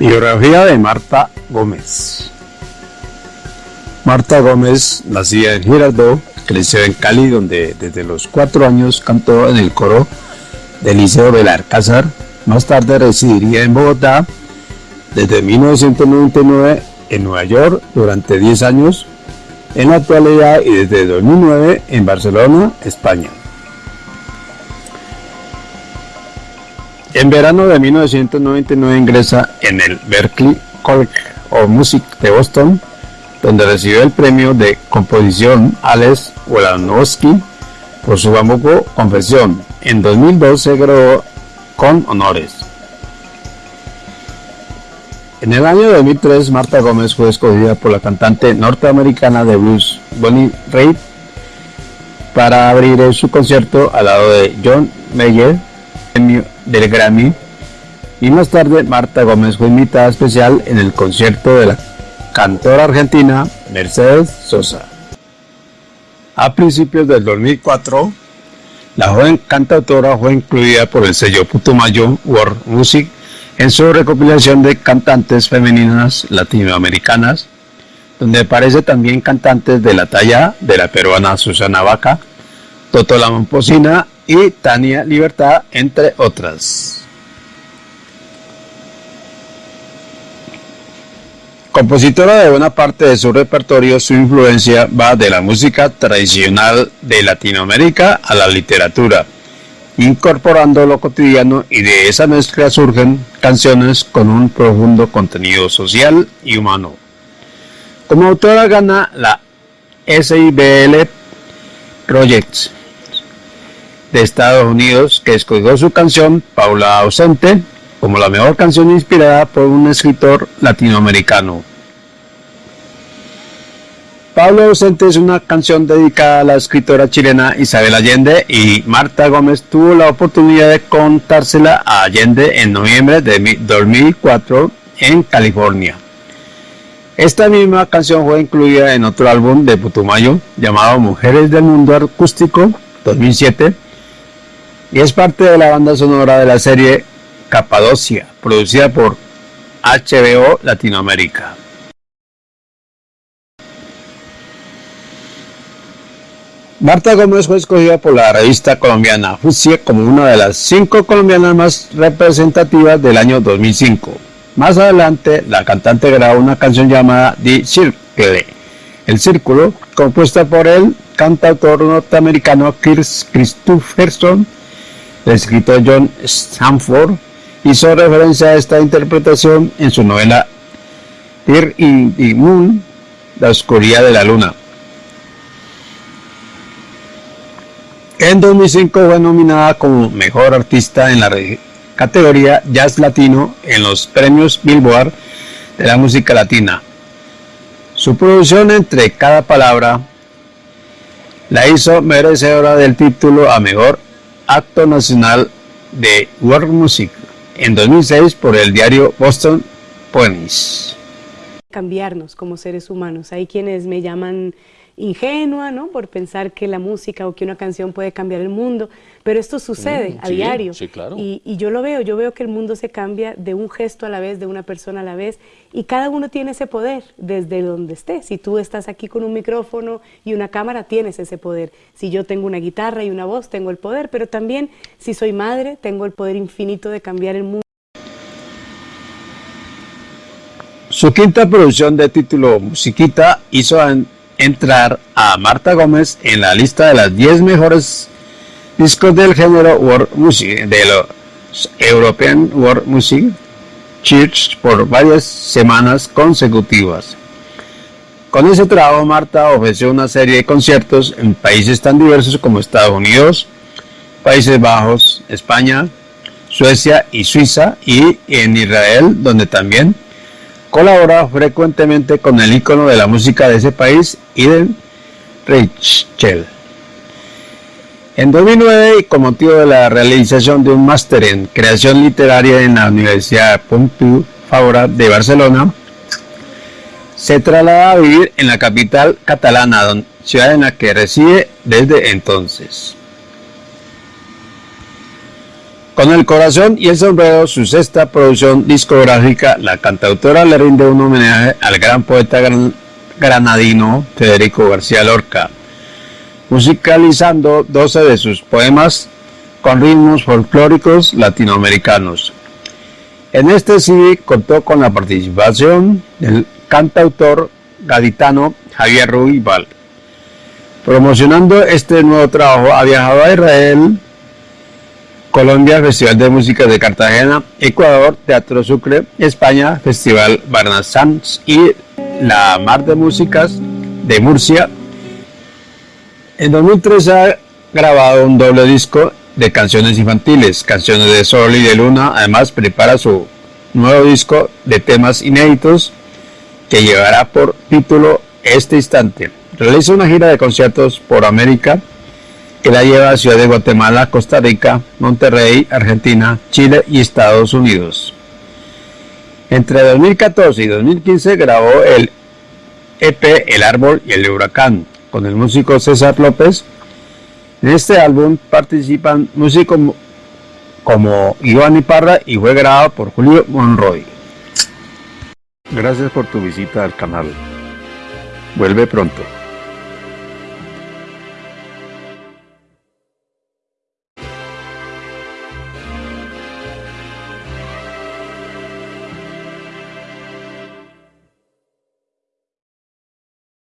Biografía de Marta Gómez. Marta Gómez, nacida en Girardot, creció en Cali, donde desde los cuatro años cantó en el coro del Liceo del Alcázar. Más tarde residiría en Bogotá desde 1999 en Nueva York durante 10 años, en la actualidad y desde 2009 en Barcelona, España. En verano de 1999 ingresa en el Berklee College of Music de Boston, donde recibió el premio de composición Alex Wolanowski por su famoso Confesión. En 2002 se graduó con honores. En el año 2003, Marta Gómez fue escogida por la cantante norteamericana de blues Bonnie Raitt para abrir su concierto al lado de John Mayer del Grammy y más tarde Marta Gómez fue invitada especial en el concierto de la cantora argentina Mercedes Sosa. A principios del 2004, la joven cantautora fue incluida por el sello Putumayo World Music en su recopilación de cantantes femeninas latinoamericanas, donde aparece también cantantes de la talla de la peruana Susana Vaca, Toto La Momposina y Tania Libertad, entre otras. Compositora de buena parte de su repertorio, su influencia va de la música tradicional de Latinoamérica a la literatura, incorporando lo cotidiano y de esa mezcla surgen canciones con un profundo contenido social y humano. Como autora gana la SIBL Projects de Estados Unidos que escogió su canción Paula Ausente como la mejor canción inspirada por un escritor latinoamericano. Paula Ausente es una canción dedicada a la escritora chilena Isabel Allende y Marta Gómez tuvo la oportunidad de contársela a Allende en noviembre de 2004 en California. Esta misma canción fue incluida en otro álbum de Putumayo llamado Mujeres del Mundo Acústico 2007 y es parte de la banda sonora de la serie Capadocia, producida por HBO Latinoamérica. Marta Gómez fue escogida por la revista colombiana Fusie como una de las cinco colombianas más representativas del año 2005. Más adelante, la cantante grabó una canción llamada The Circle, El Círculo, compuesta por el cantautor norteamericano Chris Christopherson el escritor John Stanford hizo referencia a esta interpretación en su novela Tear in the Moon, La oscuridad de la luna. En 2005 fue nominada como Mejor Artista en la categoría Jazz Latino en los premios Billboard de la música latina. Su producción entre cada palabra la hizo merecedora del título a Mejor Acto Nacional de World Music en 2006 por el diario Boston Ponies. Cambiarnos como seres humanos. Hay quienes me llaman ingenua, ¿no? Por pensar que la música o que una canción puede cambiar el mundo, pero esto sucede mm, a diario. Sí, claro. Y, y, yo lo veo, yo veo que el mundo se cambia de un gesto a la vez, de una persona a la vez, y cada uno tiene ese poder desde donde esté. Si tú estás aquí con un micrófono y una cámara, tienes ese poder. Si yo tengo una guitarra y una voz, tengo el poder, pero también si soy madre, tengo el poder infinito de cambiar el mundo. Su quinta producción de título Musiquita hizo entrar a Marta Gómez en la lista de las 10 mejores discos del género World Music de los European World Music Church por varias semanas consecutivas. Con ese trabajo Marta ofreció una serie de conciertos en países tan diversos como Estados Unidos, Países Bajos, España, Suecia y Suiza y en Israel donde también Colabora frecuentemente con el icono de la música de ese país, Eden Reichel. En 2009, y con motivo de la realización de un máster en creación literaria en la Universidad Pompeu Fabra de Barcelona, se traslada a vivir en la capital catalana, ciudad en la que reside desde entonces. Con el corazón y el sombrero, su sexta producción discográfica, la cantautora le rinde un homenaje al gran poeta granadino Federico García Lorca, musicalizando 12 de sus poemas con ritmos folclóricos latinoamericanos. En este CD contó con la participación del cantautor gaditano Javier Ruibal. Promocionando este nuevo trabajo ha viajado a Israel, Colombia, Festival de Música de Cartagena, Ecuador, Teatro Sucre, España, Festival Barnasans y la Mar de Músicas de Murcia. En 2003 ha grabado un doble disco de canciones infantiles, canciones de sol y de luna. Además prepara su nuevo disco de temas inéditos que llevará por título Este Instante. Realiza una gira de conciertos por América que la lleva a Ciudad de Guatemala, Costa Rica, Monterrey, Argentina, Chile y Estados Unidos. Entre 2014 y 2015 grabó el EP El Árbol y el Huracán con el músico César López. En este álbum participan músicos como Iván Iparra y fue grabado por Julio Monroy. Gracias por tu visita al canal. Vuelve pronto.